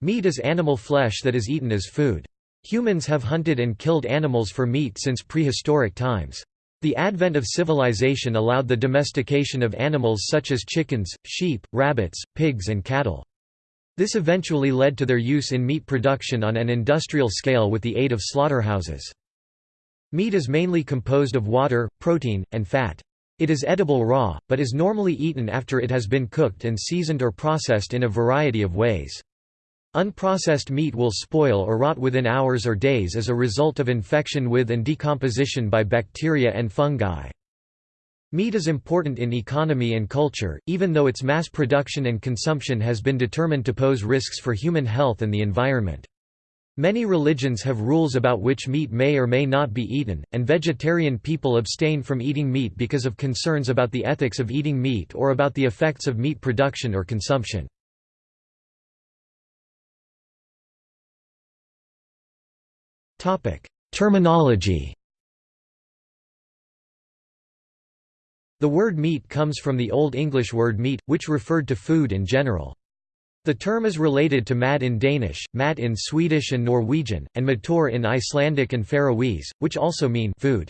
Meat is animal flesh that is eaten as food. Humans have hunted and killed animals for meat since prehistoric times. The advent of civilization allowed the domestication of animals such as chickens, sheep, rabbits, pigs and cattle. This eventually led to their use in meat production on an industrial scale with the aid of slaughterhouses. Meat is mainly composed of water, protein, and fat. It is edible raw, but is normally eaten after it has been cooked and seasoned or processed in a variety of ways. Unprocessed meat will spoil or rot within hours or days as a result of infection with and decomposition by bacteria and fungi. Meat is important in economy and culture, even though its mass production and consumption has been determined to pose risks for human health and the environment. Many religions have rules about which meat may or may not be eaten, and vegetarian people abstain from eating meat because of concerns about the ethics of eating meat or about the effects of meat production or consumption. Terminology The word meat comes from the Old English word meat, which referred to food in general. The term is related to mad in Danish, mat in Swedish and Norwegian, and matur in Icelandic and Faroese, which also mean food.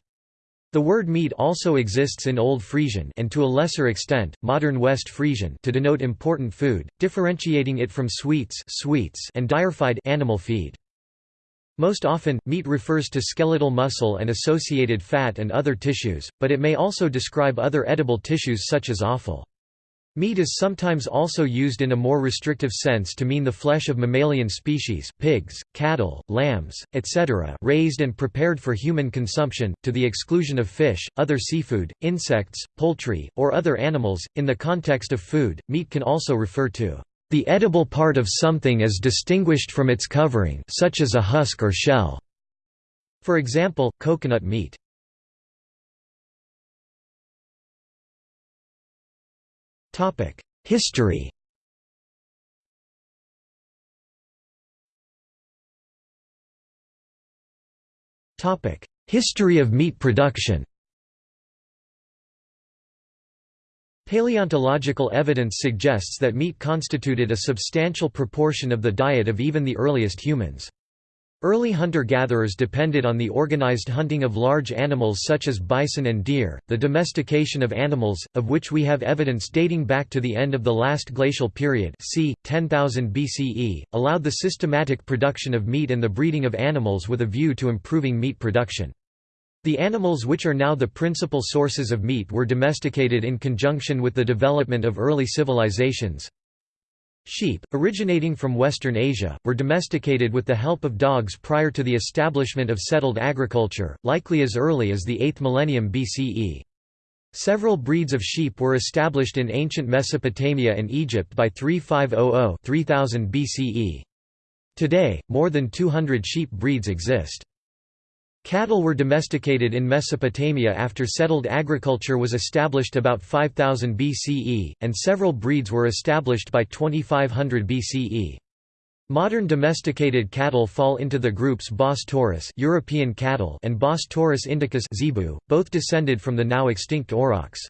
The word meat also exists in Old Frisian and to a lesser extent, modern West Frisian to denote important food, differentiating it from sweets, sweets and dierfied animal feed. Most often, meat refers to skeletal muscle and associated fat and other tissues, but it may also describe other edible tissues such as offal. Meat is sometimes also used in a more restrictive sense to mean the flesh of mammalian species pigs, cattle, lambs, etc. raised and prepared for human consumption, to the exclusion of fish, other seafood, insects, poultry, or other animals. In the context of food, meat can also refer to the edible part of something is distinguished from its covering such as a husk or shell. For example, coconut meat. History History of meat production Paleontological evidence suggests that meat constituted a substantial proportion of the diet of even the earliest humans. Early hunter-gatherers depended on the organized hunting of large animals such as bison and deer. The domestication of animals, of which we have evidence dating back to the end of the last glacial period, c. 10,000 BCE, allowed the systematic production of meat and the breeding of animals with a view to improving meat production. The animals which are now the principal sources of meat were domesticated in conjunction with the development of early civilizations. Sheep, originating from Western Asia, were domesticated with the help of dogs prior to the establishment of settled agriculture, likely as early as the 8th millennium BCE. Several breeds of sheep were established in ancient Mesopotamia and Egypt by 3500 3000 BCE. Today, more than 200 sheep breeds exist. Cattle were domesticated in Mesopotamia after settled agriculture was established about 5000 BCE, and several breeds were established by 2500 BCE. Modern domesticated cattle fall into the groups Bos taurus European cattle and Bos taurus indicus zebu, both descended from the now extinct aurochs.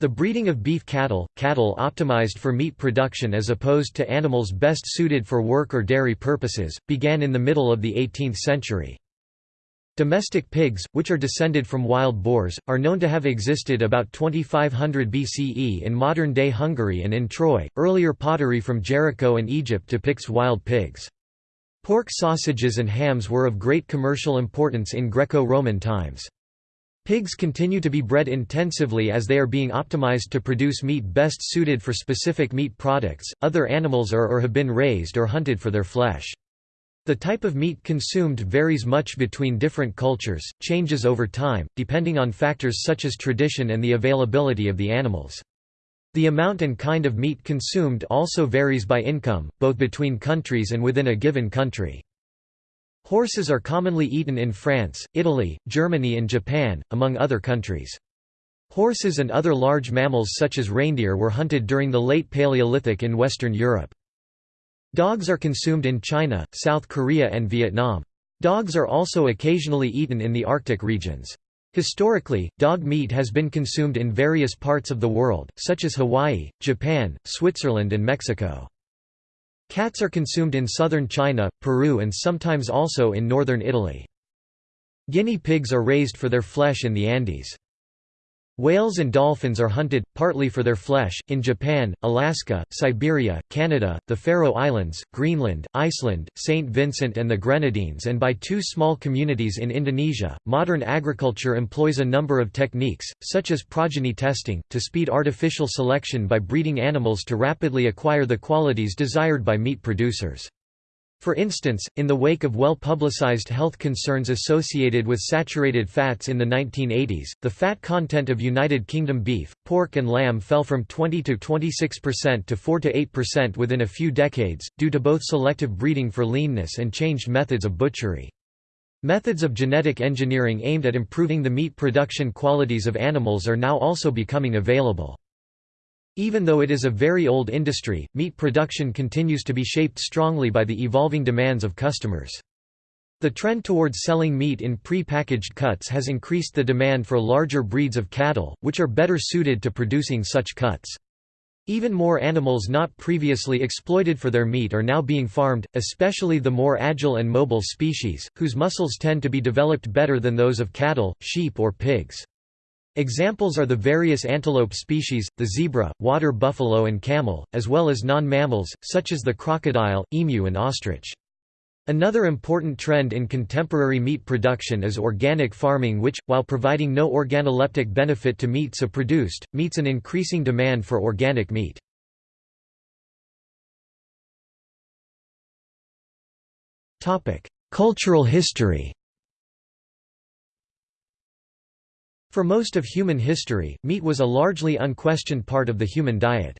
The breeding of beef cattle, cattle optimized for meat production as opposed to animals best suited for work or dairy purposes, began in the middle of the 18th century. Domestic pigs, which are descended from wild boars, are known to have existed about 2500 BCE in modern-day Hungary and in Troy. Earlier pottery from Jericho and Egypt depicts wild pigs. Pork sausages and hams were of great commercial importance in Greco-Roman times. Pigs continue to be bred intensively as they are being optimized to produce meat best suited for specific meat products. Other animals are or have been raised or hunted for their flesh. The type of meat consumed varies much between different cultures, changes over time, depending on factors such as tradition and the availability of the animals. The amount and kind of meat consumed also varies by income, both between countries and within a given country. Horses are commonly eaten in France, Italy, Germany and Japan, among other countries. Horses and other large mammals such as reindeer were hunted during the late Paleolithic in Western Europe. Dogs are consumed in China, South Korea and Vietnam. Dogs are also occasionally eaten in the Arctic regions. Historically, dog meat has been consumed in various parts of the world, such as Hawaii, Japan, Switzerland and Mexico. Cats are consumed in southern China, Peru and sometimes also in northern Italy. Guinea pigs are raised for their flesh in the Andes. Whales and dolphins are hunted, partly for their flesh, in Japan, Alaska, Siberia, Canada, the Faroe Islands, Greenland, Iceland, St. Vincent and the Grenadines, and by two small communities in Indonesia. Modern agriculture employs a number of techniques, such as progeny testing, to speed artificial selection by breeding animals to rapidly acquire the qualities desired by meat producers. For instance, in the wake of well-publicized health concerns associated with saturated fats in the 1980s, the fat content of United Kingdom beef, pork and lamb fell from 20 to 26% to 4 to 8% within a few decades, due to both selective breeding for leanness and changed methods of butchery. Methods of genetic engineering aimed at improving the meat production qualities of animals are now also becoming available. Even though it is a very old industry, meat production continues to be shaped strongly by the evolving demands of customers. The trend towards selling meat in pre-packaged cuts has increased the demand for larger breeds of cattle, which are better suited to producing such cuts. Even more animals not previously exploited for their meat are now being farmed, especially the more agile and mobile species, whose muscles tend to be developed better than those of cattle, sheep or pigs. Examples are the various antelope species, the zebra, water buffalo and camel, as well as non-mammals, such as the crocodile, emu and ostrich. Another important trend in contemporary meat production is organic farming which, while providing no organoleptic benefit to meat so produced, meets an increasing demand for organic meat. Cultural history For most of human history, meat was a largely unquestioned part of the human diet.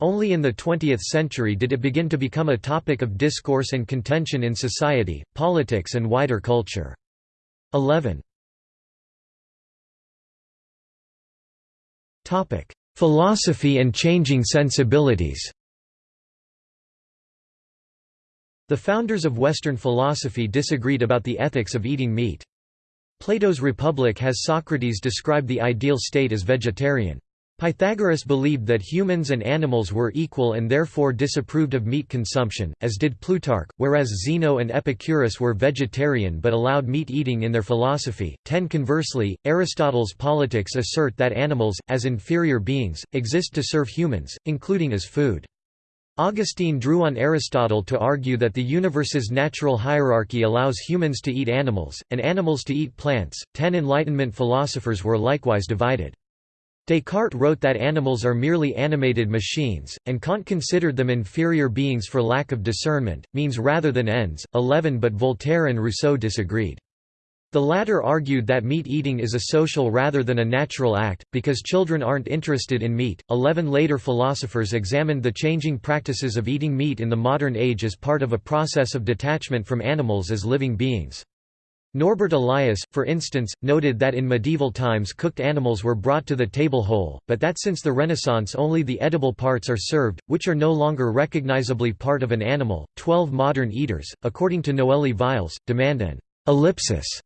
Only in the 20th century did it begin to become a topic of discourse and contention in society, politics and wider culture. 11. Philosophy and changing sensibilities The founders of Western philosophy disagreed about the ethics of eating meat. Plato's Republic has Socrates describe the ideal state as vegetarian. Pythagoras believed that humans and animals were equal and therefore disapproved of meat consumption, as did Plutarch, whereas Zeno and Epicurus were vegetarian but allowed meat eating in their philosophy. 10 Conversely, Aristotle's Politics assert that animals, as inferior beings, exist to serve humans, including as food. Augustine drew on Aristotle to argue that the universe's natural hierarchy allows humans to eat animals, and animals to eat plants. Ten Enlightenment philosophers were likewise divided. Descartes wrote that animals are merely animated machines, and Kant considered them inferior beings for lack of discernment, means rather than ends. 11 But Voltaire and Rousseau disagreed. The latter argued that meat eating is a social rather than a natural act, because children aren't interested in meat. Eleven later philosophers examined the changing practices of eating meat in the modern age as part of a process of detachment from animals as living beings. Norbert Elias, for instance, noted that in medieval times cooked animals were brought to the table whole, but that since the Renaissance only the edible parts are served, which are no longer recognizably part of an animal. Twelve modern eaters, according to Noëlie Vialles, demand an ellipsis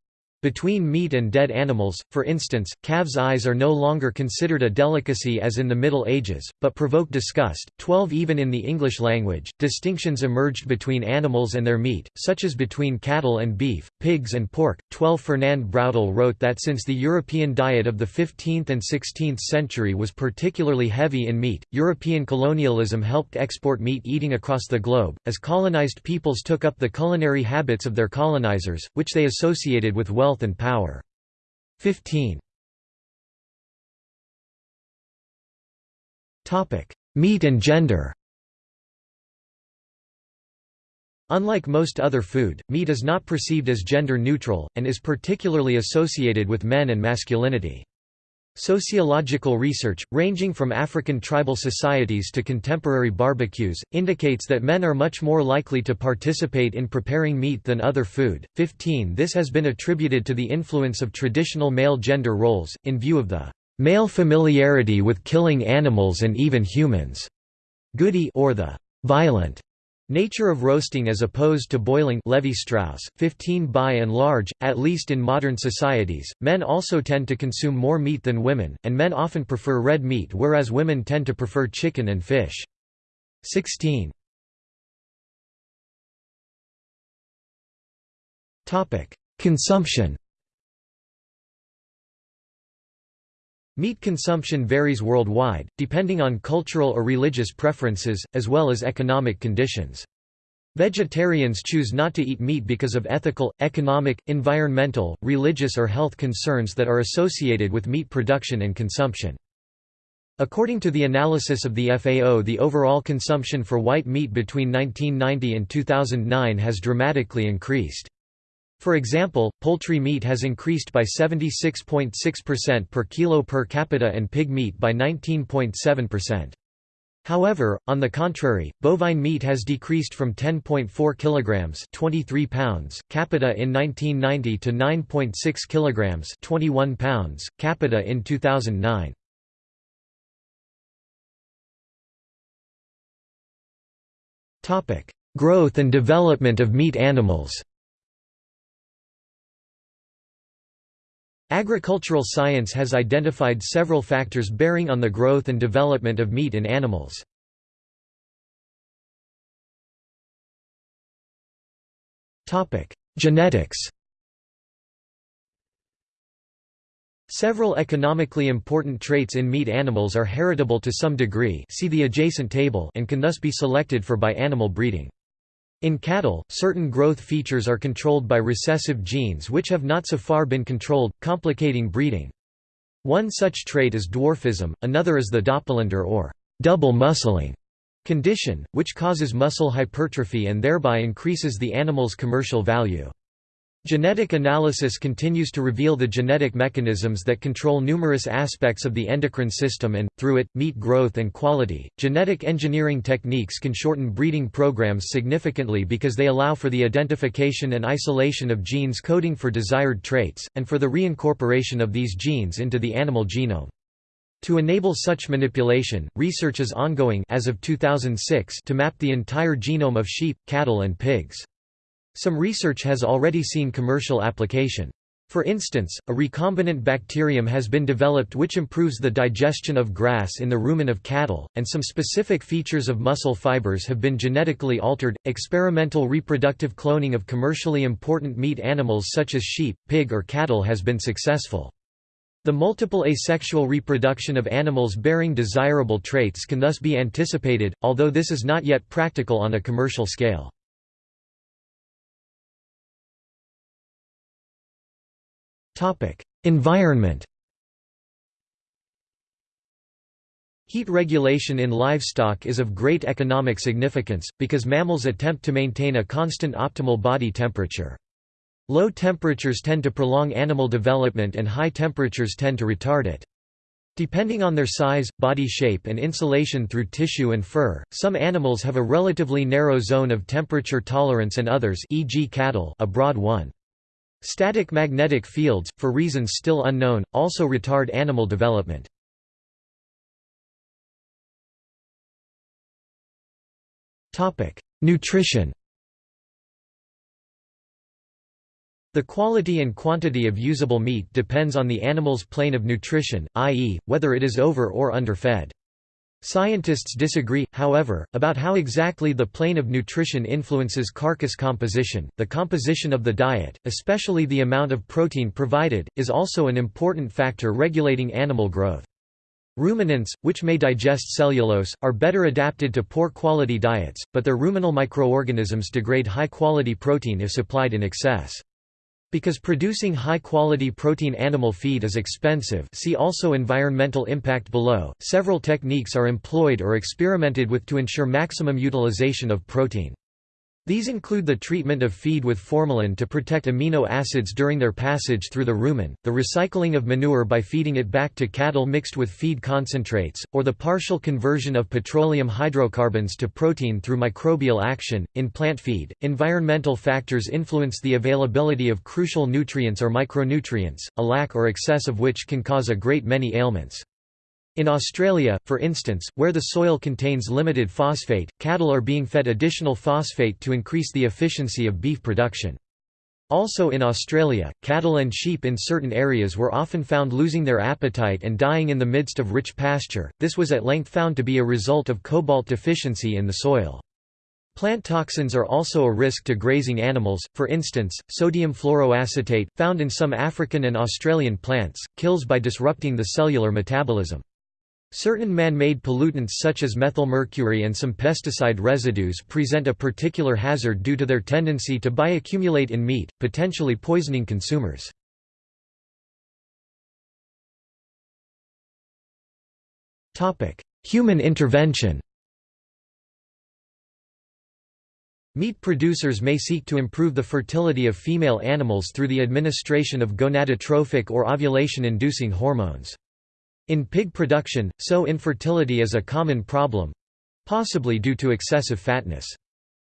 between meat and dead animals, for instance, calves' eyes are no longer considered a delicacy as in the Middle Ages, but provoke disgust. 12 Even in the English language, distinctions emerged between animals and their meat, such as between cattle and beef, pigs and pork. 12 Fernand Braudel wrote that since the European diet of the 15th and 16th century was particularly heavy in meat, European colonialism helped export meat eating across the globe, as colonized peoples took up the culinary habits of their colonizers, which they associated with wealth wealth and power. 15. Meat and gender Unlike most other food, meat is not perceived as gender neutral, and is particularly associated with men and masculinity. Sociological research, ranging from African tribal societies to contemporary barbecues, indicates that men are much more likely to participate in preparing meat than other food. 15 This has been attributed to the influence of traditional male gender roles, in view of the male familiarity with killing animals and even humans, goody or the violent Nature of roasting as opposed to boiling Levi-Strauss, 15 By and large, at least in modern societies, men also tend to consume more meat than women, and men often prefer red meat whereas women tend to prefer chicken and fish. 16. Consumption Meat consumption varies worldwide, depending on cultural or religious preferences, as well as economic conditions. Vegetarians choose not to eat meat because of ethical, economic, environmental, religious or health concerns that are associated with meat production and consumption. According to the analysis of the FAO the overall consumption for white meat between 1990 and 2009 has dramatically increased. For example, poultry meat has increased by 76.6% per kilo per capita and pig meat by 19.7%. However, on the contrary, bovine meat has decreased from 10.4 kilograms, 23 pounds capita in 1990 to 9.6 kilograms, 21 pounds capita in 2009. Topic: Growth and development of meat animals. Agricultural science has identified several factors bearing on the growth and development of meat in animals. Genetics Several economically important traits in meat animals are heritable to some degree see the adjacent table and can thus be selected for by animal breeding. In cattle, certain growth features are controlled by recessive genes which have not so far been controlled, complicating breeding. One such trait is dwarfism, another is the Doppelender or double muscling condition, which causes muscle hypertrophy and thereby increases the animal's commercial value. Genetic analysis continues to reveal the genetic mechanisms that control numerous aspects of the endocrine system and, through it, meat growth and quality. Genetic engineering techniques can shorten breeding programs significantly because they allow for the identification and isolation of genes coding for desired traits, and for the reincorporation of these genes into the animal genome. To enable such manipulation, research is ongoing as of 2006 to map the entire genome of sheep, cattle and pigs. Some research has already seen commercial application. For instance, a recombinant bacterium has been developed which improves the digestion of grass in the rumen of cattle, and some specific features of muscle fibers have been genetically altered. Experimental reproductive cloning of commercially important meat animals such as sheep, pig, or cattle has been successful. The multiple asexual reproduction of animals bearing desirable traits can thus be anticipated, although this is not yet practical on a commercial scale. Environment Heat regulation in livestock is of great economic significance, because mammals attempt to maintain a constant optimal body temperature. Low temperatures tend to prolong animal development and high temperatures tend to retard it. Depending on their size, body shape and insulation through tissue and fur, some animals have a relatively narrow zone of temperature tolerance and others e.g. cattle a broad one. Static magnetic fields, for reasons still unknown, also retard animal development. Nutrition The quality and quantity of usable meat depends on the animal's plane of nutrition, i.e., whether it is over or underfed. Scientists disagree, however, about how exactly the plane of nutrition influences carcass composition. The composition of the diet, especially the amount of protein provided, is also an important factor regulating animal growth. Ruminants, which may digest cellulose, are better adapted to poor quality diets, but their ruminal microorganisms degrade high quality protein if supplied in excess. Because producing high-quality protein animal feed is expensive see also environmental impact below, several techniques are employed or experimented with to ensure maximum utilization of protein. These include the treatment of feed with formalin to protect amino acids during their passage through the rumen, the recycling of manure by feeding it back to cattle mixed with feed concentrates, or the partial conversion of petroleum hydrocarbons to protein through microbial action. In plant feed, environmental factors influence the availability of crucial nutrients or micronutrients, a lack or excess of which can cause a great many ailments. In Australia, for instance, where the soil contains limited phosphate, cattle are being fed additional phosphate to increase the efficiency of beef production. Also in Australia, cattle and sheep in certain areas were often found losing their appetite and dying in the midst of rich pasture, this was at length found to be a result of cobalt deficiency in the soil. Plant toxins are also a risk to grazing animals, for instance, sodium fluoroacetate, found in some African and Australian plants, kills by disrupting the cellular metabolism. Certain man-made pollutants such as methylmercury and some pesticide residues present a particular hazard due to their tendency to bioaccumulate in meat, potentially poisoning consumers. Human intervention Meat producers may seek to improve the fertility of female animals through the administration of gonadotrophic or ovulation-inducing hormones. In pig production, sow infertility is a common problem—possibly due to excessive fatness.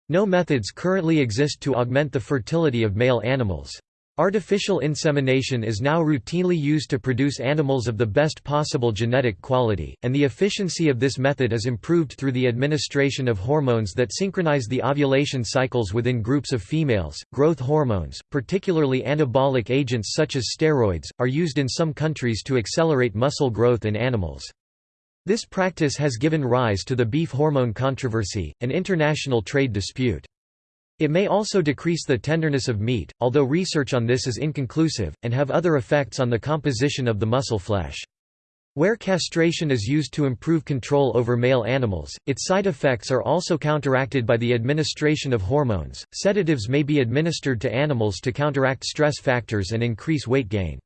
No methods currently exist to augment the fertility of male animals. Artificial insemination is now routinely used to produce animals of the best possible genetic quality, and the efficiency of this method is improved through the administration of hormones that synchronize the ovulation cycles within groups of females. Growth hormones, particularly anabolic agents such as steroids, are used in some countries to accelerate muscle growth in animals. This practice has given rise to the beef hormone controversy, an international trade dispute. It may also decrease the tenderness of meat, although research on this is inconclusive, and have other effects on the composition of the muscle flesh. Where castration is used to improve control over male animals, its side effects are also counteracted by the administration of hormones. Sedatives may be administered to animals to counteract stress factors and increase weight gain.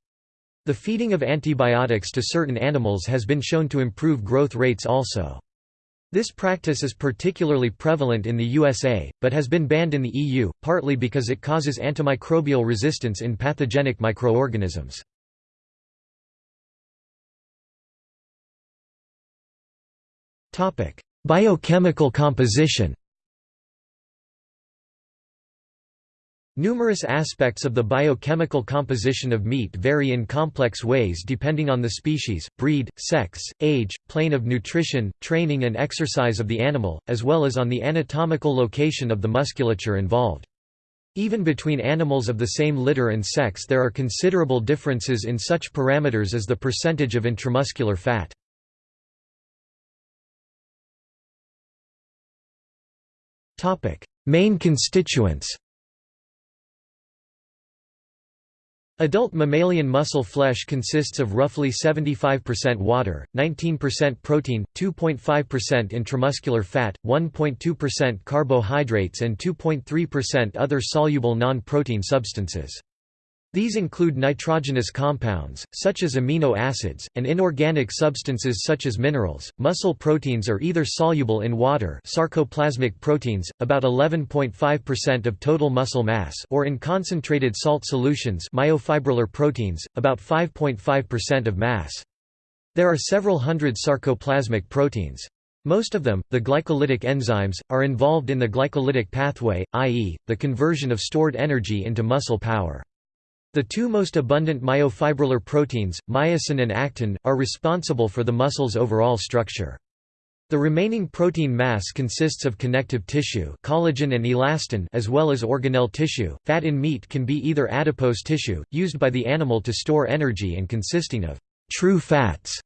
The feeding of antibiotics to certain animals has been shown to improve growth rates also. This practice is particularly prevalent in the USA, but has been banned in the EU, partly because it causes antimicrobial resistance in pathogenic microorganisms. Biochemical composition Numerous aspects of the biochemical composition of meat vary in complex ways depending on the species, breed, sex, age, plane of nutrition, training and exercise of the animal, as well as on the anatomical location of the musculature involved. Even between animals of the same litter and sex there are considerable differences in such parameters as the percentage of intramuscular fat. Main constituents Adult mammalian muscle flesh consists of roughly 75% water, 19% protein, 2.5% intramuscular fat, 1.2% carbohydrates and 2.3% other soluble non-protein substances. These include nitrogenous compounds, such as amino acids, and inorganic substances such as minerals. Muscle proteins are either soluble in water, sarcoplasmic proteins, about 11.5% of total muscle mass, or in concentrated salt solutions, myofibrillar proteins, about 5.5% of mass. There are several hundred sarcoplasmic proteins. Most of them, the glycolytic enzymes, are involved in the glycolytic pathway, i.e., the conversion of stored energy into muscle power. The two most abundant myofibrillar proteins, myosin and actin, are responsible for the muscle's overall structure. The remaining protein mass consists of connective tissue collagen and elastin as well as organelle tissue. Fat in meat can be either adipose tissue, used by the animal to store energy and consisting of true fats,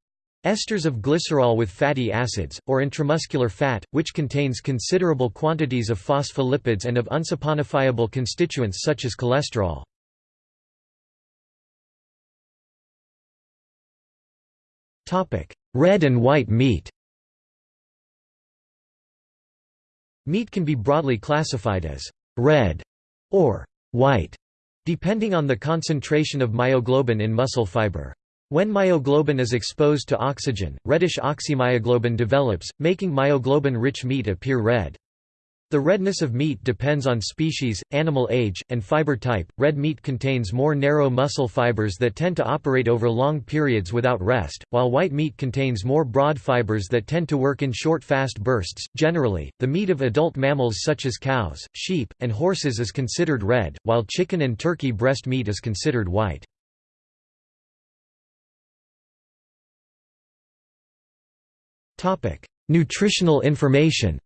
esters of glycerol with fatty acids, or intramuscular fat, which contains considerable quantities of phospholipids and of unsaponifiable constituents such as cholesterol. Red and white meat Meat can be broadly classified as red or white, depending on the concentration of myoglobin in muscle fiber. When myoglobin is exposed to oxygen, reddish oxymyoglobin develops, making myoglobin-rich meat appear red. The redness of meat depends on species, animal age, and fiber type. Red meat contains more narrow muscle fibers that tend to operate over long periods without rest, while white meat contains more broad fibers that tend to work in short fast bursts. Generally, the meat of adult mammals such as cows, sheep, and horses is considered red, while chicken and turkey breast meat is considered white. Topic: Nutritional information.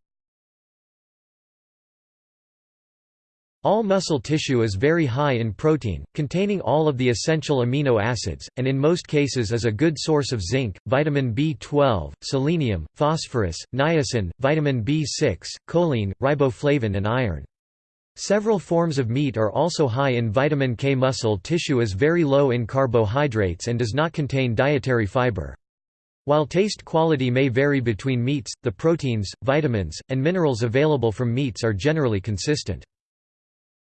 All muscle tissue is very high in protein, containing all of the essential amino acids, and in most cases is a good source of zinc, vitamin B12, selenium, phosphorus, niacin, vitamin B6, choline, riboflavin and iron. Several forms of meat are also high in vitamin K. Muscle tissue is very low in carbohydrates and does not contain dietary fiber. While taste quality may vary between meats, the proteins, vitamins, and minerals available from meats are generally consistent.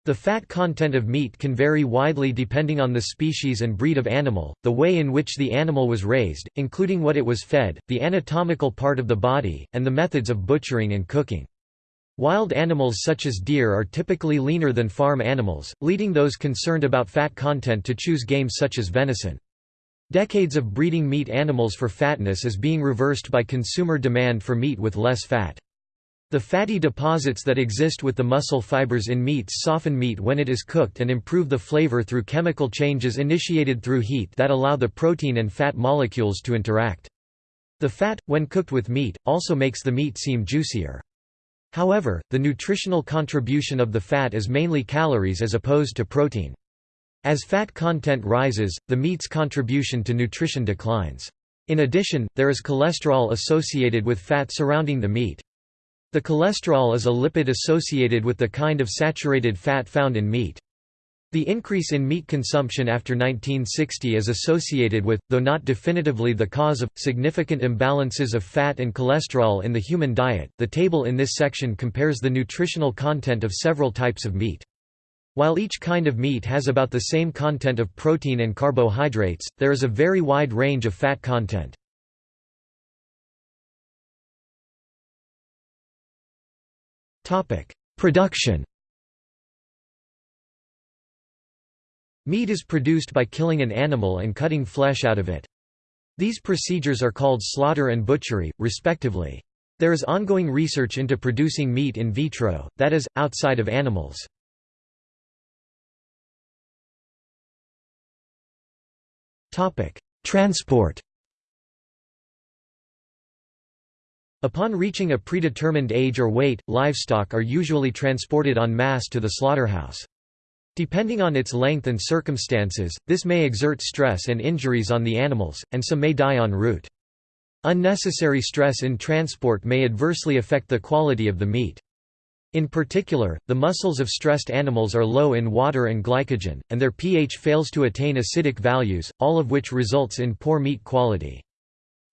The fat content of meat can vary widely depending on the species and breed of animal, the way in which the animal was raised, including what it was fed, the anatomical part of the body, and the methods of butchering and cooking. Wild animals such as deer are typically leaner than farm animals, leading those concerned about fat content to choose game such as venison. Decades of breeding meat animals for fatness is being reversed by consumer demand for meat with less fat. The fatty deposits that exist with the muscle fibers in meats soften meat when it is cooked and improve the flavor through chemical changes initiated through heat that allow the protein and fat molecules to interact. The fat, when cooked with meat, also makes the meat seem juicier. However, the nutritional contribution of the fat is mainly calories as opposed to protein. As fat content rises, the meat's contribution to nutrition declines. In addition, there is cholesterol associated with fat surrounding the meat. The cholesterol is a lipid associated with the kind of saturated fat found in meat. The increase in meat consumption after 1960 is associated with, though not definitively the cause of, significant imbalances of fat and cholesterol in the human diet. The table in this section compares the nutritional content of several types of meat. While each kind of meat has about the same content of protein and carbohydrates, there is a very wide range of fat content. Production Meat is produced by killing an animal and cutting flesh out of it. These procedures are called slaughter and butchery, respectively. There is ongoing research into producing meat in vitro, that is, outside of animals. Transport Upon reaching a predetermined age or weight, livestock are usually transported en masse to the slaughterhouse. Depending on its length and circumstances, this may exert stress and injuries on the animals, and some may die en route. Unnecessary stress in transport may adversely affect the quality of the meat. In particular, the muscles of stressed animals are low in water and glycogen, and their pH fails to attain acidic values, all of which results in poor meat quality.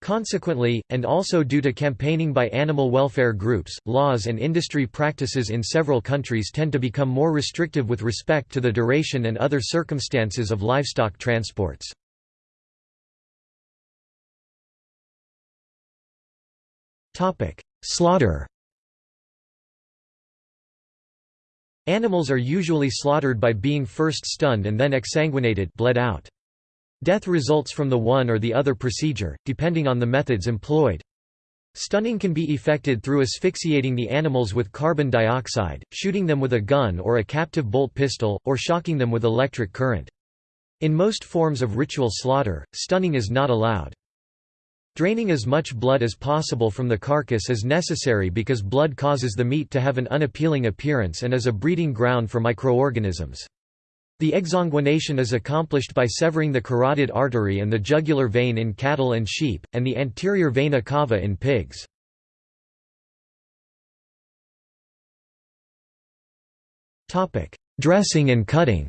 Consequently, and also due to campaigning by animal welfare groups, laws and industry practices in several countries tend to become more restrictive with respect to the duration and other circumstances of livestock transports. Slaughter Animals are usually slaughtered by being first stunned and then exsanguinated bled out. Death results from the one or the other procedure, depending on the methods employed. Stunning can be effected through asphyxiating the animals with carbon dioxide, shooting them with a gun or a captive bolt pistol, or shocking them with electric current. In most forms of ritual slaughter, stunning is not allowed. Draining as much blood as possible from the carcass is necessary because blood causes the meat to have an unappealing appearance and is a breeding ground for microorganisms. The exsanguination is accomplished by severing the carotid artery and the jugular vein in cattle and sheep, and the anterior vena cava in pigs. Dressing and cutting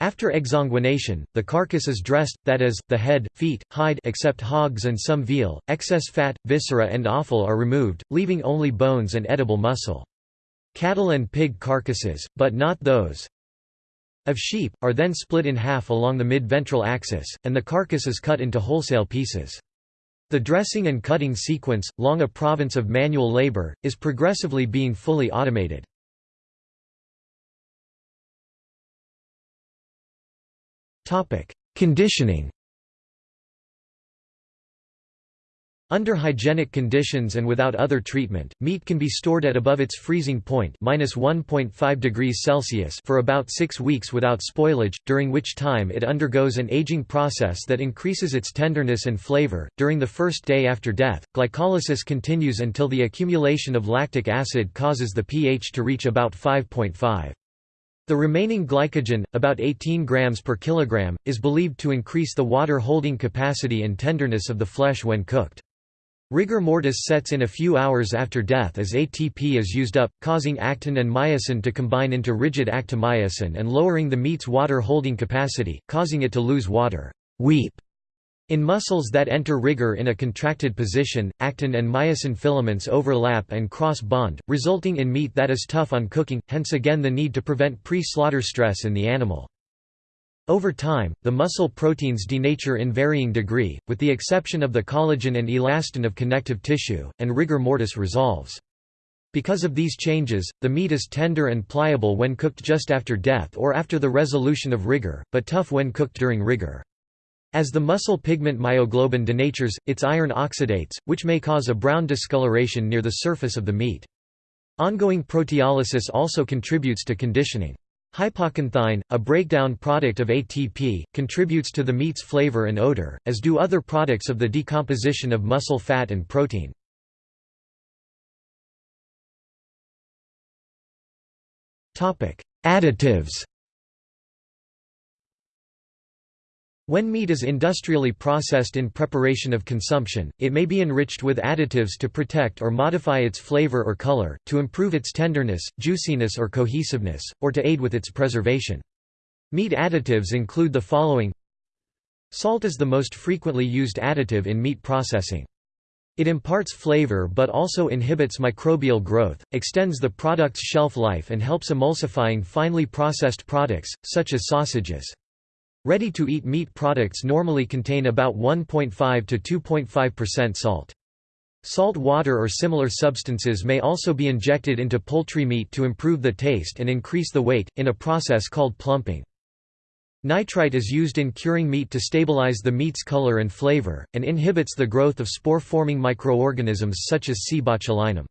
After exsanguination, the carcass is dressed, that is, the head, feet, hide except hogs and some veal, excess fat, viscera and offal are removed, leaving only bones and edible muscle. Cattle and pig carcasses, but not those of sheep, are then split in half along the mid-ventral axis, and the carcass is cut into wholesale pieces. The dressing and cutting sequence, long a province of manual labor, is progressively being fully automated. Conditioning Under hygienic conditions and without other treatment, meat can be stored at above its freezing point (-1.5 degrees Celsius) for about 6 weeks without spoilage, during which time it undergoes an aging process that increases its tenderness and flavor. During the first day after death, glycolysis continues until the accumulation of lactic acid causes the pH to reach about 5.5. The remaining glycogen, about 18 grams per kilogram, is believed to increase the water holding capacity and tenderness of the flesh when cooked. Rigor mortis sets in a few hours after death as ATP is used up, causing actin and myosin to combine into rigid actomyosin and lowering the meat's water holding capacity, causing it to lose water weep. In muscles that enter rigor in a contracted position, actin and myosin filaments overlap and cross-bond, resulting in meat that is tough on cooking, hence again the need to prevent pre-slaughter stress in the animal. Over time, the muscle proteins denature in varying degree, with the exception of the collagen and elastin of connective tissue, and rigor mortis resolves. Because of these changes, the meat is tender and pliable when cooked just after death or after the resolution of rigor, but tough when cooked during rigor. As the muscle pigment myoglobin denatures, its iron oxidates, which may cause a brown discoloration near the surface of the meat. Ongoing proteolysis also contributes to conditioning. Hypoxanthine, a breakdown product of ATP, contributes to the meat's flavor and odor, as do other products of the decomposition of muscle fat and protein. Additives When meat is industrially processed in preparation of consumption, it may be enriched with additives to protect or modify its flavor or color, to improve its tenderness, juiciness or cohesiveness, or to aid with its preservation. Meat additives include the following Salt is the most frequently used additive in meat processing. It imparts flavor but also inhibits microbial growth, extends the product's shelf life and helps emulsifying finely processed products, such as sausages. Ready-to-eat meat products normally contain about 1.5 to 2.5% salt. Salt water or similar substances may also be injected into poultry meat to improve the taste and increase the weight, in a process called plumping. Nitrite is used in curing meat to stabilize the meat's color and flavor, and inhibits the growth of spore-forming microorganisms such as C. botulinum.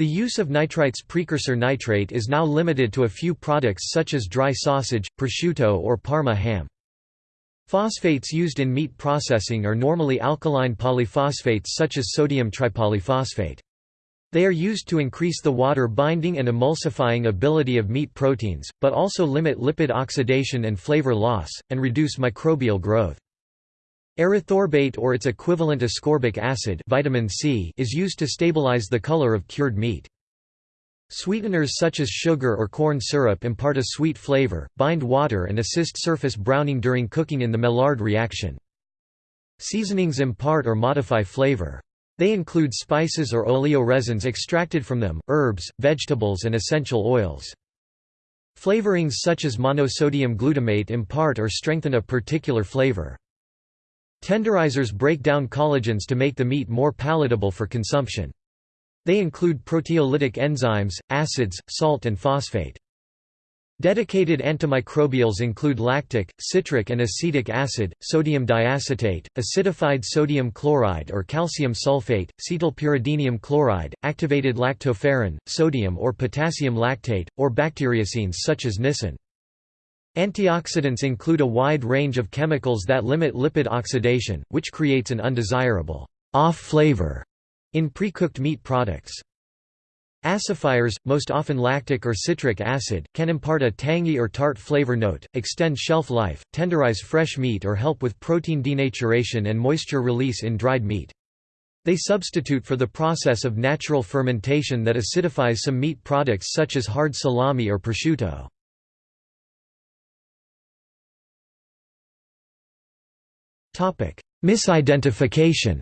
The use of nitrite's precursor nitrate is now limited to a few products such as dry sausage, prosciutto or Parma ham. Phosphates used in meat processing are normally alkaline polyphosphates such as sodium tripolyphosphate. They are used to increase the water binding and emulsifying ability of meat proteins, but also limit lipid oxidation and flavor loss, and reduce microbial growth. Erythorbate or its equivalent ascorbic acid vitamin C is used to stabilize the color of cured meat. Sweeteners such as sugar or corn syrup impart a sweet flavor, bind water and assist surface browning during cooking in the Maillard reaction. Seasonings impart or modify flavor. They include spices or oleoresins extracted from them, herbs, vegetables and essential oils. Flavorings such as monosodium glutamate impart or strengthen a particular flavor. Tenderizers break down collagens to make the meat more palatable for consumption. They include proteolytic enzymes, acids, salt and phosphate. Dedicated antimicrobials include lactic, citric and acetic acid, sodium diacetate, acidified sodium chloride or calcium sulfate, cetylpyridinium chloride, activated lactoferrin, sodium or potassium lactate, or bacteriocins such as nisin. Antioxidants include a wide range of chemicals that limit lipid oxidation, which creates an undesirable off flavor in pre-cooked meat products. Acidifiers, most often lactic or citric acid, can impart a tangy or tart flavor note, extend shelf life, tenderize fresh meat or help with protein denaturation and moisture release in dried meat. They substitute for the process of natural fermentation that acidifies some meat products such as hard salami or prosciutto. Misidentification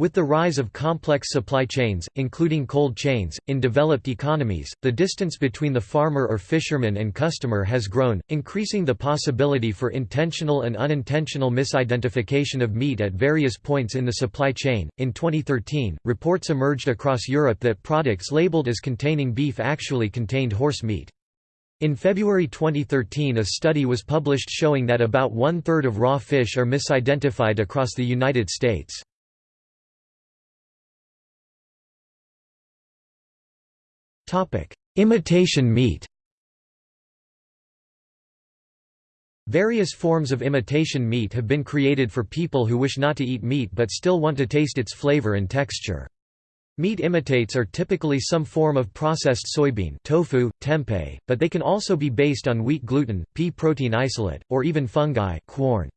With the rise of complex supply chains, including cold chains, in developed economies, the distance between the farmer or fisherman and customer has grown, increasing the possibility for intentional and unintentional misidentification of meat at various points in the supply chain. In 2013, reports emerged across Europe that products labeled as containing beef actually contained horse meat. In February 2013 a study was published showing that about one-third of raw fish are misidentified across the United States. Imitation meat Various forms of imitation meat have been created for people who wish not to eat meat but still want to taste its flavor and texture. Meat imitates are typically some form of processed soybean tofu, tempeh, but they can also be based on wheat gluten, pea protein isolate, or even fungi Quorn.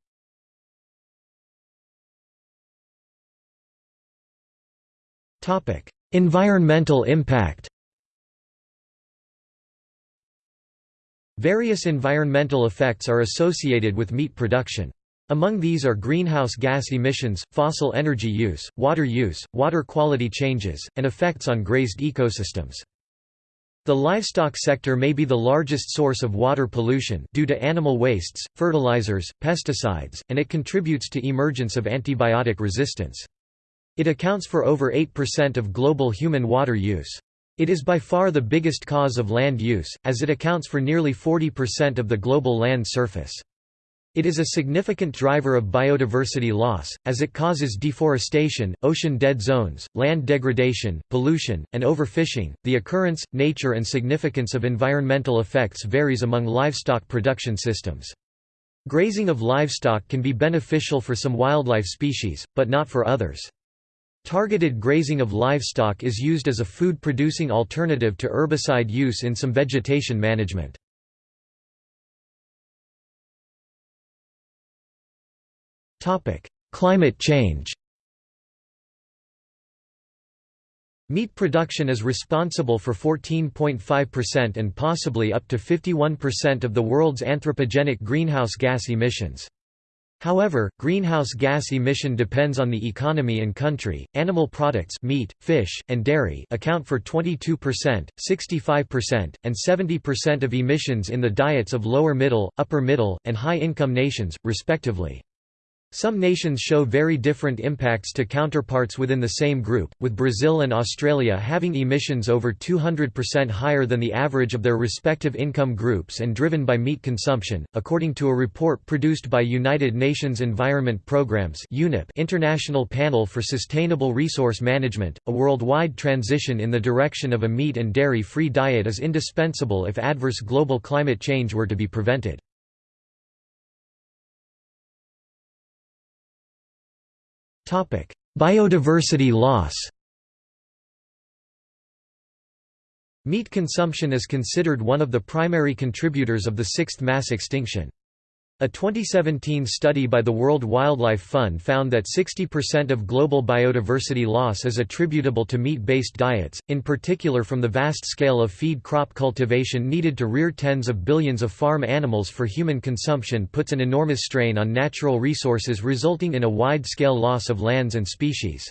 environmental impact Various environmental effects are associated with meat production. Among these are greenhouse gas emissions, fossil energy use, water use, water quality changes, and effects on grazed ecosystems. The livestock sector may be the largest source of water pollution due to animal wastes, fertilizers, pesticides, and it contributes to emergence of antibiotic resistance. It accounts for over 8% of global human water use. It is by far the biggest cause of land use, as it accounts for nearly 40% of the global land surface. It is a significant driver of biodiversity loss, as it causes deforestation, ocean dead zones, land degradation, pollution, and overfishing. The occurrence, nature, and significance of environmental effects varies among livestock production systems. Grazing of livestock can be beneficial for some wildlife species, but not for others. Targeted grazing of livestock is used as a food-producing alternative to herbicide use in some vegetation management. Climate change Meat production is responsible for 14.5% and possibly up to 51% of the world's anthropogenic greenhouse gas emissions. However, greenhouse gas emission depends on the economy and country. Animal products, meat, fish, and dairy account for 22%, 65%, and 70% of emissions in the diets of lower middle, upper middle, and high income nations, respectively. Some nations show very different impacts to counterparts within the same group, with Brazil and Australia having emissions over 200% higher than the average of their respective income groups and driven by meat consumption, according to a report produced by United Nations Environment Programme's International Panel for Sustainable Resource Management. A worldwide transition in the direction of a meat and dairy free diet is indispensable if adverse global climate change were to be prevented. Biodiversity loss Meat consumption is considered one of the primary contributors of the sixth mass extinction. A 2017 study by the World Wildlife Fund found that 60% of global biodiversity loss is attributable to meat-based diets, in particular from the vast scale of feed crop cultivation needed to rear tens of billions of farm animals for human consumption puts an enormous strain on natural resources resulting in a wide-scale loss of lands and species.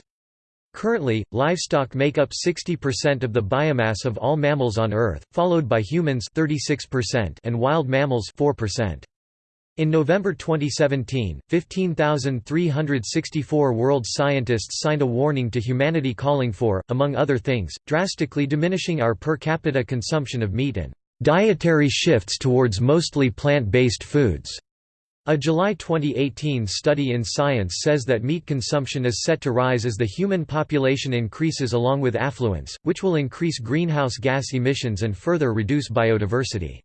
Currently, livestock make up 60% of the biomass of all mammals on Earth, followed by humans 36% and wild mammals 4%. In November 2017, 15,364 world scientists signed a warning to humanity calling for, among other things, drastically diminishing our per capita consumption of meat and dietary shifts towards mostly plant-based foods. A July 2018 study in Science says that meat consumption is set to rise as the human population increases along with affluence, which will increase greenhouse gas emissions and further reduce biodiversity.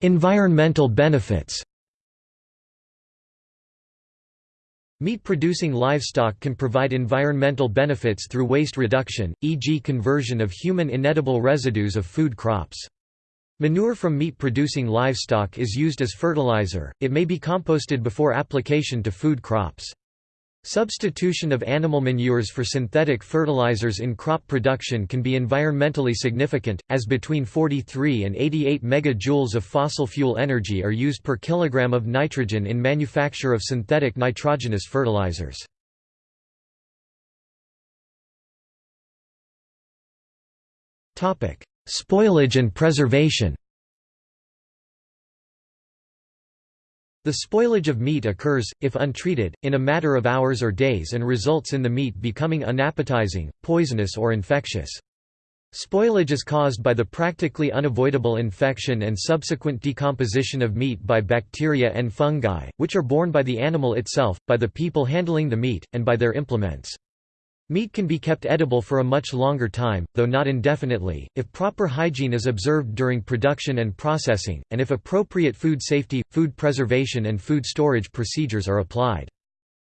Environmental benefits Meat-producing livestock can provide environmental benefits through waste reduction, e.g. conversion of human inedible residues of food crops. Manure from meat-producing livestock is used as fertilizer, it may be composted before application to food crops. Substitution of animal manures for synthetic fertilizers in crop production can be environmentally significant, as between 43 and 88 megajoules of fossil fuel energy are used per kilogram of nitrogen in manufacture of synthetic nitrogenous fertilizers. Spoilage and preservation The spoilage of meat occurs, if untreated, in a matter of hours or days and results in the meat becoming unappetizing, poisonous or infectious. Spoilage is caused by the practically unavoidable infection and subsequent decomposition of meat by bacteria and fungi, which are borne by the animal itself, by the people handling the meat, and by their implements. Meat can be kept edible for a much longer time, though not indefinitely, if proper hygiene is observed during production and processing, and if appropriate food safety, food preservation and food storage procedures are applied.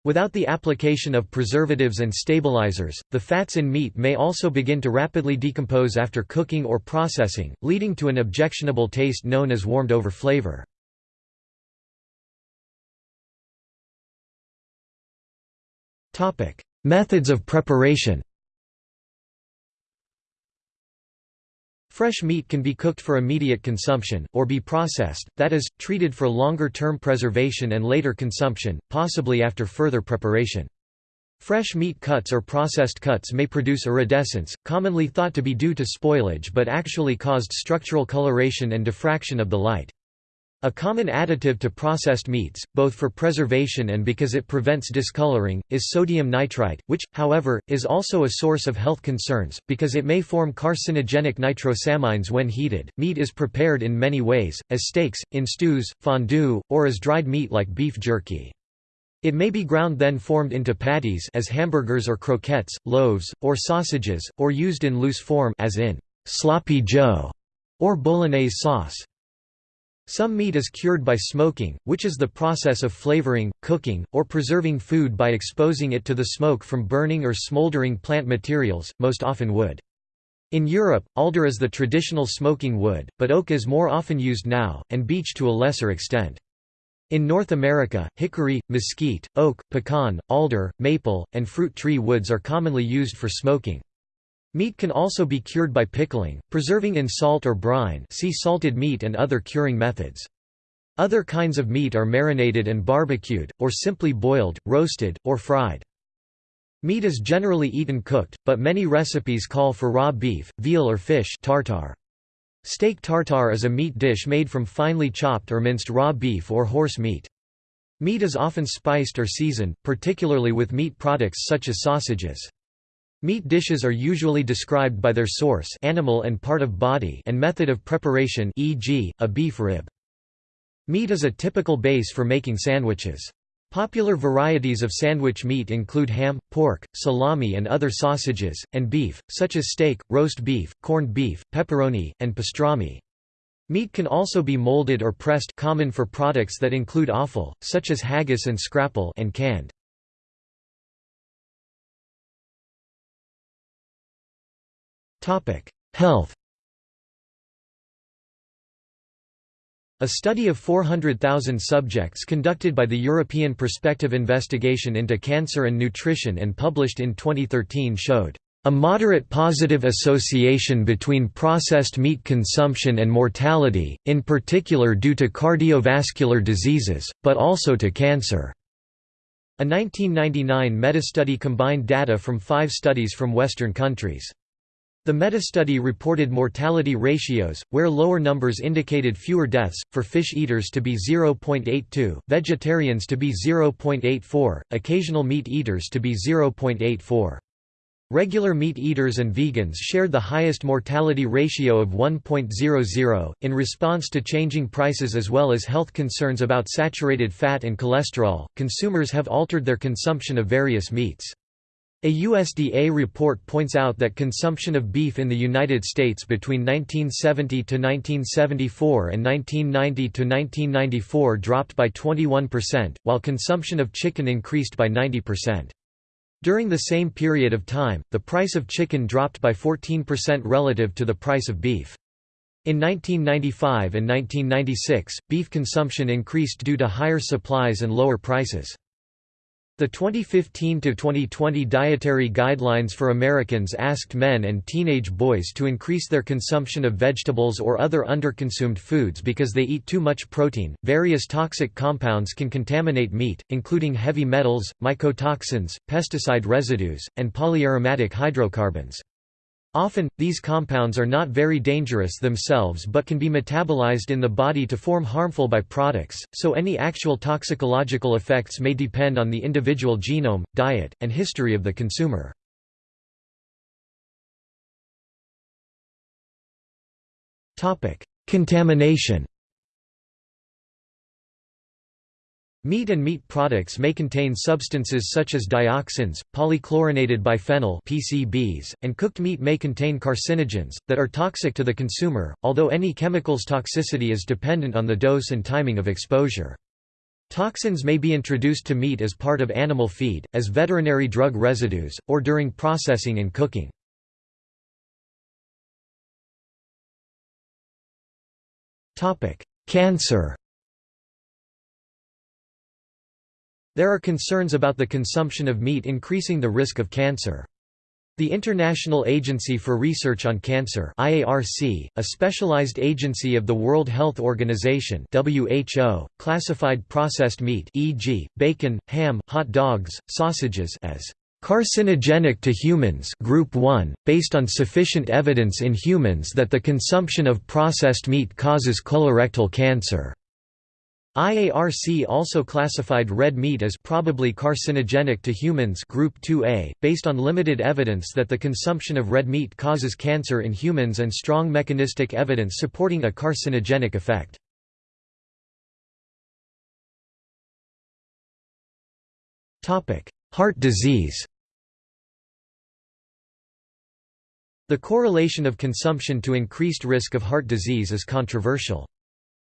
Without the application of preservatives and stabilizers, the fats in meat may also begin to rapidly decompose after cooking or processing, leading to an objectionable taste known as warmed-over flavor. Topic: Methods of preparation Fresh meat can be cooked for immediate consumption, or be processed, that is, treated for longer-term preservation and later consumption, possibly after further preparation. Fresh meat cuts or processed cuts may produce iridescence, commonly thought to be due to spoilage but actually caused structural coloration and diffraction of the light. A common additive to processed meats, both for preservation and because it prevents discoloring, is sodium nitrite, which, however, is also a source of health concerns, because it may form carcinogenic nitrosamines when heated. Meat is prepared in many ways, as steaks, in stews, fondue, or as dried meat like beef jerky. It may be ground then formed into patties as hamburgers or croquettes, loaves, or sausages, or used in loose form as in sloppy joe or bolognese sauce. Some meat is cured by smoking, which is the process of flavoring, cooking, or preserving food by exposing it to the smoke from burning or smoldering plant materials, most often wood. In Europe, alder is the traditional smoking wood, but oak is more often used now, and beech to a lesser extent. In North America, hickory, mesquite, oak, pecan, alder, maple, and fruit tree woods are commonly used for smoking. Meat can also be cured by pickling, preserving in salt or brine see salted meat and other curing methods. Other kinds of meat are marinated and barbecued, or simply boiled, roasted, or fried. Meat is generally eaten cooked, but many recipes call for raw beef, veal or fish tartare. Steak tartare is a meat dish made from finely chopped or minced raw beef or horse meat. Meat is often spiced or seasoned, particularly with meat products such as sausages. Meat dishes are usually described by their source animal and part of body and method of preparation e.g., a beef rib. Meat is a typical base for making sandwiches. Popular varieties of sandwich meat include ham, pork, salami and other sausages, and beef, such as steak, roast beef, corned beef, pepperoni, and pastrami. Meat can also be molded or pressed common for products that include offal, such as haggis and scrapple and canned. Health A study of 400,000 subjects conducted by the European Prospective Investigation into Cancer and Nutrition and published in 2013 showed a moderate positive association between processed meat consumption and mortality, in particular due to cardiovascular diseases, but also to cancer. A 1999 meta-study combined data from five studies from Western countries. The metastudy reported mortality ratios, where lower numbers indicated fewer deaths, for fish eaters to be 0.82, vegetarians to be 0.84, occasional meat eaters to be 0.84. Regular meat eaters and vegans shared the highest mortality ratio of 1.00. In response to changing prices as well as health concerns about saturated fat and cholesterol, consumers have altered their consumption of various meats. A USDA report points out that consumption of beef in the United States between 1970 to 1974 and 1990 to 1994 dropped by 21%, while consumption of chicken increased by 90%. During the same period of time, the price of chicken dropped by 14% relative to the price of beef. In 1995 and 1996, beef consumption increased due to higher supplies and lower prices. The 2015–2020 Dietary Guidelines for Americans asked men and teenage boys to increase their consumption of vegetables or other underconsumed foods because they eat too much protein. Various toxic compounds can contaminate meat, including heavy metals, mycotoxins, pesticide residues, and polyaromatic hydrocarbons. Often, these compounds are not very dangerous themselves but can be metabolized in the body to form harmful byproducts, so any actual toxicological effects may depend on the individual genome, diet, and history of the consumer. Contamination Meat and meat products may contain substances such as dioxins, polychlorinated biphenyl (PCBs), and cooked meat may contain carcinogens that are toxic to the consumer, although any chemical's toxicity is dependent on the dose and timing of exposure. Toxins may be introduced to meat as part of animal feed, as veterinary drug residues, or during processing and cooking. Cancer There are concerns about the consumption of meat increasing the risk of cancer. The International Agency for Research on Cancer IARC, a specialized agency of the World Health Organization WHO, classified processed meat e.g., bacon, ham, hot dogs, sausages as carcinogenic to humans group 1, based on sufficient evidence in humans that the consumption of processed meat causes colorectal cancer. IARC also classified red meat as probably carcinogenic to humans group 2A, based on limited evidence that the consumption of red meat causes cancer in humans and strong mechanistic evidence supporting a carcinogenic effect. Heart disease The correlation of consumption to increased risk of heart disease is controversial.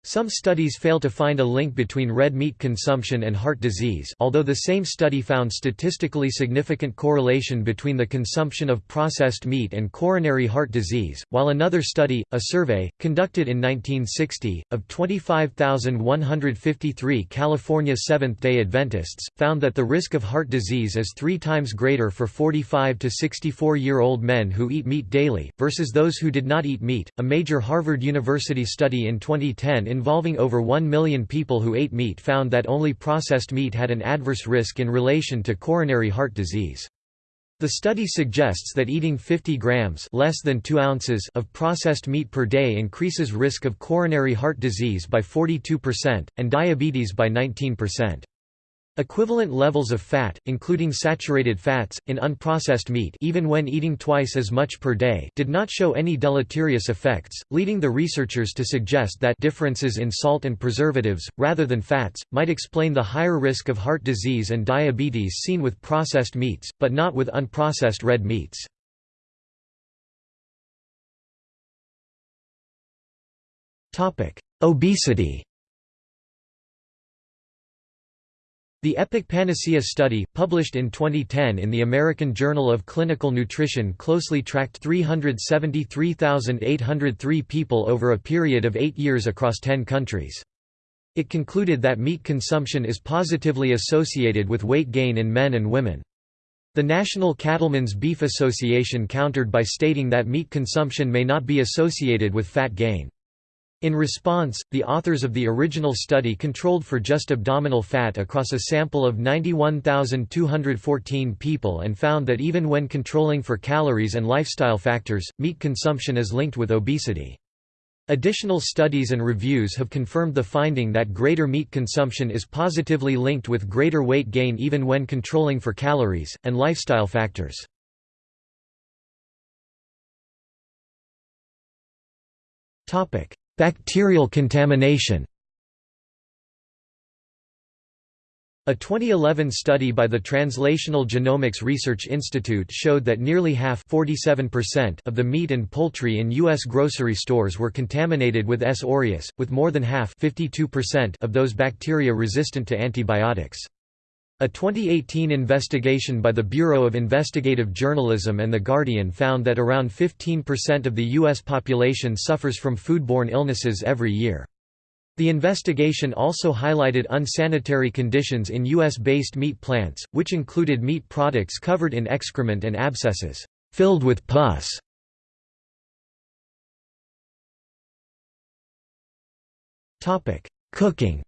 Some studies fail to find a link between red meat consumption and heart disease although the same study found statistically significant correlation between the consumption of processed meat and coronary heart disease, while another study, a survey, conducted in 1960, of 25,153 California Seventh-day Adventists, found that the risk of heart disease is three times greater for 45 to 64-year-old men who eat meat daily, versus those who did not eat meat. A major Harvard University study in 2010 involving over 1 million people who ate meat found that only processed meat had an adverse risk in relation to coronary heart disease. The study suggests that eating 50 grams less than 2 ounces of processed meat per day increases risk of coronary heart disease by 42%, and diabetes by 19%. Equivalent levels of fat, including saturated fats, in unprocessed meat even when eating twice as much per day did not show any deleterious effects, leading the researchers to suggest that differences in salt and preservatives, rather than fats, might explain the higher risk of heart disease and diabetes seen with processed meats, but not with unprocessed red meats. Obesity The EPIC Panacea study, published in 2010 in the American Journal of Clinical Nutrition closely tracked 373,803 people over a period of eight years across 10 countries. It concluded that meat consumption is positively associated with weight gain in men and women. The National Cattlemen's Beef Association countered by stating that meat consumption may not be associated with fat gain. In response, the authors of the original study controlled for just abdominal fat across a sample of 91,214 people and found that even when controlling for calories and lifestyle factors, meat consumption is linked with obesity. Additional studies and reviews have confirmed the finding that greater meat consumption is positively linked with greater weight gain even when controlling for calories, and lifestyle factors. Bacterial contamination A 2011 study by the Translational Genomics Research Institute showed that nearly half of the meat and poultry in U.S. grocery stores were contaminated with S. aureus, with more than half of those bacteria resistant to antibiotics. A 2018 investigation by the Bureau of Investigative Journalism and The Guardian found that around 15% of the U.S. population suffers from foodborne illnesses every year. The investigation also highlighted unsanitary conditions in U.S.-based meat plants, which included meat products covered in excrement and abscesses, filled with pus. Cooking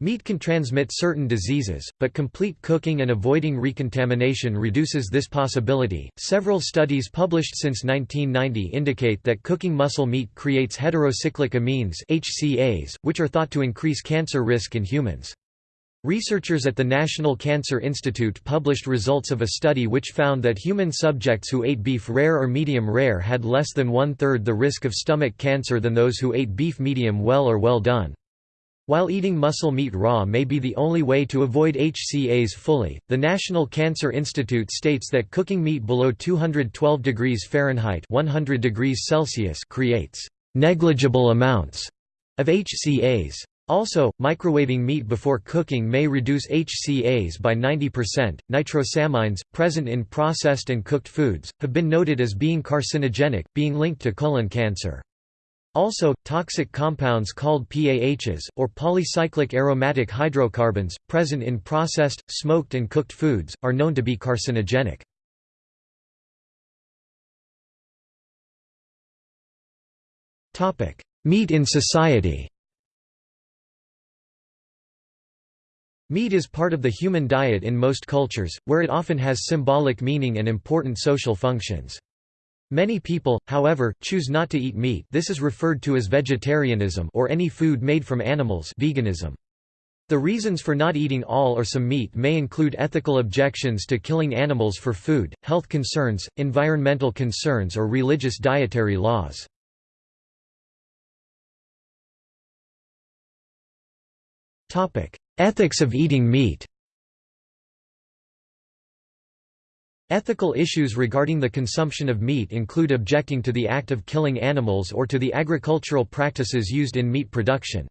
Meat can transmit certain diseases, but complete cooking and avoiding recontamination reduces this possibility. Several studies published since 1990 indicate that cooking muscle meat creates heterocyclic amines (HCAs), which are thought to increase cancer risk in humans. Researchers at the National Cancer Institute published results of a study which found that human subjects who ate beef rare or medium rare had less than one-third the risk of stomach cancer than those who ate beef medium well or well done. While eating muscle meat raw may be the only way to avoid HCAs fully, the National Cancer Institute states that cooking meat below 212 degrees Fahrenheit 100 degrees Celsius creates negligible amounts of HCAs. Also, microwaving meat before cooking may reduce HCAs by 90%. Nitrosamines, present in processed and cooked foods, have been noted as being carcinogenic, being linked to colon cancer. Also, toxic compounds called PAHs, or polycyclic aromatic hydrocarbons, present in processed, smoked and cooked foods, are known to be carcinogenic. Meat in society Meat is part of the human diet in most cultures, where it often has symbolic meaning and important social functions. Many people, however, choose not to eat meat this is referred to as vegetarianism or any food made from animals veganism. The reasons for not eating all or some meat may include ethical objections to killing animals for food, health concerns, environmental concerns or religious dietary laws. Ethics of eating meat Ethical issues regarding the consumption of meat include objecting to the act of killing animals or to the agricultural practices used in meat production.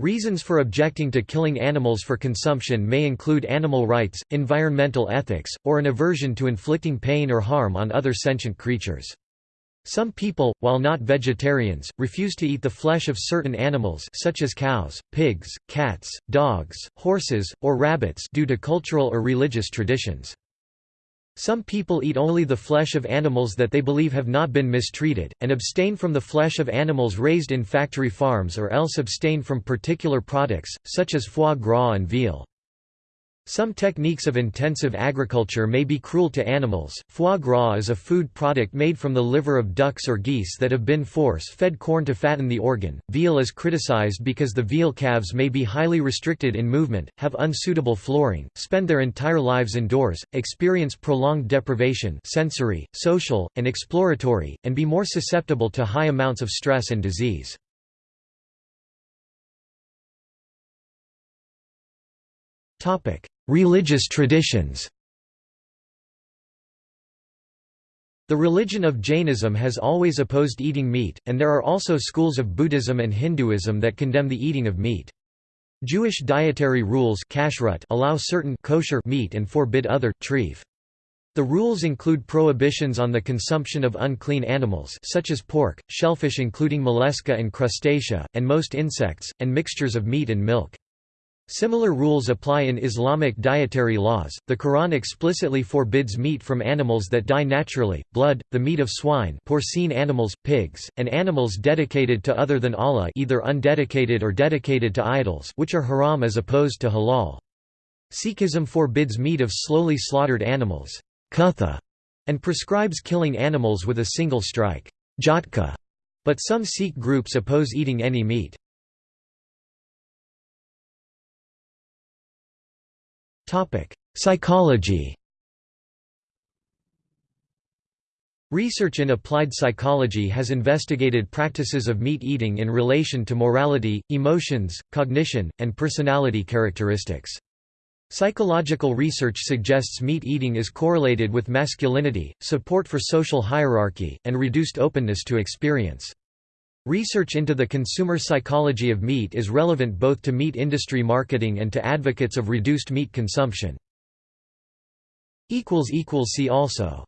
Reasons for objecting to killing animals for consumption may include animal rights, environmental ethics, or an aversion to inflicting pain or harm on other sentient creatures. Some people, while not vegetarians, refuse to eat the flesh of certain animals such as cows, pigs, cats, dogs, horses, or rabbits due to cultural or religious traditions. Some people eat only the flesh of animals that they believe have not been mistreated, and abstain from the flesh of animals raised in factory farms or else abstain from particular products, such as foie gras and veal. Some techniques of intensive agriculture may be cruel to animals. Foie gras is a food product made from the liver of ducks or geese that have been force-fed corn to fatten the organ. Veal is criticized because the veal calves may be highly restricted in movement, have unsuitable flooring, spend their entire lives indoors, experience prolonged deprivation sensory, social, and exploratory, and be more susceptible to high amounts of stress and disease. Topic: Religious traditions The religion of Jainism has always opposed eating meat, and there are also schools of Buddhism and Hinduism that condemn the eating of meat. Jewish dietary rules allow certain kosher meat and forbid other treif. The rules include prohibitions on the consumption of unclean animals such as pork, shellfish including mollusca and crustacea, and most insects, and mixtures of meat and milk. Similar rules apply in Islamic dietary laws. The Quran explicitly forbids meat from animals that die naturally, blood, the meat of swine, porcine animals, pigs, and animals dedicated to other than Allah, either undedicated or dedicated to idols, which are haram as opposed to halal. Sikhism forbids meat of slowly slaughtered animals, kutha, and prescribes killing animals with a single strike, jhatka. But some Sikh groups oppose eating any meat. Topic: Psychology. Research in applied psychology has investigated practices of meat eating in relation to morality, emotions, cognition, and personality characteristics. Psychological research suggests meat eating is correlated with masculinity, support for social hierarchy, and reduced openness to experience. Research into the consumer psychology of meat is relevant both to meat industry marketing and to advocates of reduced meat consumption. See also